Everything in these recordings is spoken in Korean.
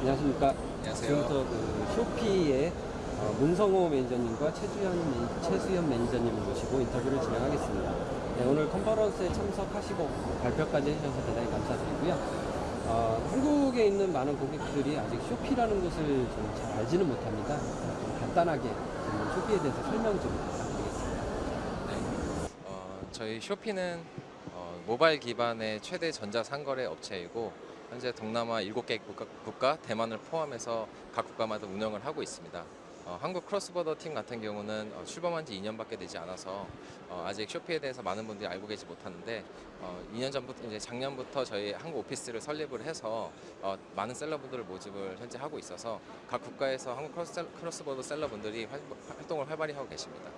안녕하십니까. 안녕하세요. 지금부터 그 쇼피의 어, 문성호 매니저님과 최주현, 매- 최수현 매니저님을 모시고 인터뷰를 진행하겠습니다. 네, 오늘 컨퍼런스에 참석하시고 발표까지 해주셔서 대단히 감사드리고요. 어, 한국에 있는 많은 고객들이 아직 쇼피라는 것을 좀 잘 알지는 못합니다. 좀 간단하게 좀 쇼피에 대해서 설명 좀 부탁드리겠습니다. 어, 저희 쇼피는 어, 모바일 기반의 최대 전자상거래 업체이고 현재 동남아 7개 국가, 국가, 대만을 포함해서 각 국가마다 운영을 하고 있습니다. 어, 한국 cross-border 팀 같은 경우는 어, 출범한 지 2년밖에 되지 않아서 어, 아직 쇼피에 대해서 많은 분들이 알고 계시 못하는데 어, 2년 전부터 이제 작년부터 저희 한국 office를 설립을 해서 어, 많은 seller분들을 모집을 현재 하고 있어서 각 국가에서 한국 cross, cross-border seller분들이 활, 활동을 활발히 하고 계십니다.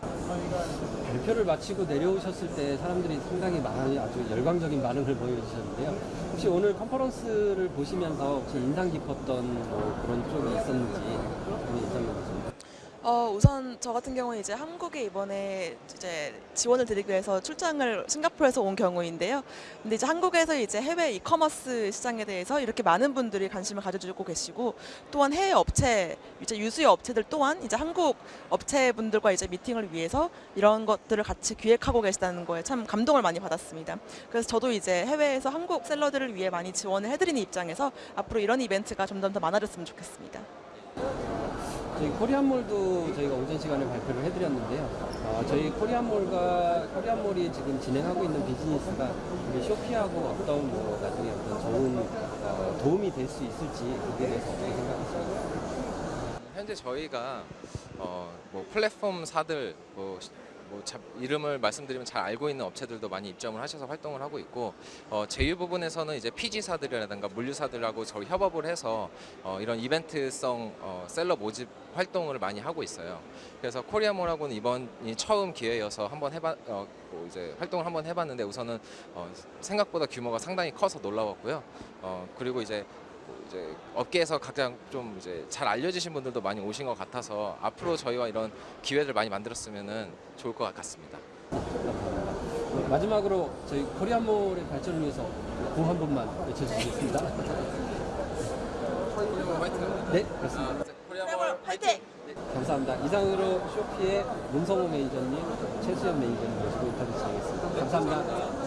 발표를 마치고 내려오셨을 때 사람들이 상당히 많이 아주 열광적인 반응을 보여주셨는데요. 혹시 오늘 컨퍼런스를 보시면서 혹시 인상 깊었던 뭐 그런 쪽이 있었는지 좀 인상 좀 어, 우선 저 같은 경우는 이제 한국에 이번에 이제 지원을 드리기 위해서 출장을 싱가포르에서 온 경우인데요. 근데 이제 한국에서 이제 해외 이커머스 시장에 대해서 이렇게 많은 분들이 관심을 가져주고 계시고 또한 해외 업체, 이제 유수의 업체들 또한 이제 한국 업체분들과 이제 미팅을 위해서 이런 것들을 같이 기획하고 계시다는 거에 참 감동을 많이 받았습니다. 그래서 저도 이제 해외에서 한국 셀러들을 위해 많이 지원을 해드리는 입장에서 앞으로 이런 이벤트가 점점 더 많아졌으면 좋겠습니다. 저희 코리안몰도 저희가 오전 시간에 발표를 해드렸는데요. 어, 저희 코리안몰과 코리안몰이 지금 진행하고 있는 비즈니스가 우리 쇼피하고 어떤 뭐 나중에 어떤 좋은 어, 도움이 될 수 있을지 거기에 대해서 어떻게 생각하십니까? 현재 저희가 어, 뭐 플랫폼사들 뭐, 시- 뭐 자- 이름을 말씀드리면 잘 알고 있는 업체들도 많이 입점을 하셔서 활동을 하고 있고 어, 제휴 부분에서는 이제 PG사들이라든가 물류사들하고 저희 협업을 해서 어, 이런 이벤트성 어, 셀러 모집 활동을 많이 하고 있어요. 그래서 코리아몰하고는 이번이 처음 기회여서 한번 해봐 어, 뭐 이제 활동을 한번 해봤는데 우선은 어, 생각보다 규모가 상당히 커서 놀라웠고요. 어, 그리고 이제 뭐 이제 업계에서 가장 좀 이제 잘 알려지신 분들도 많이 오신 것 같아서 앞으로 저희와 이런 기회를 많이 만들었으면 좋을 것 같습니다. 마지막으로 저희 코리안몰의 발전을 위해서 구호 한 번만 외쳐주시겠습니다. 네, 그렇습니다. 코리아몰 화이팅! 감사합니다. 이상으로 쇼피의 문성호 매니저님, 최수연 매니저님 모시고 인터뷰 진행했습니다. 감사합니다.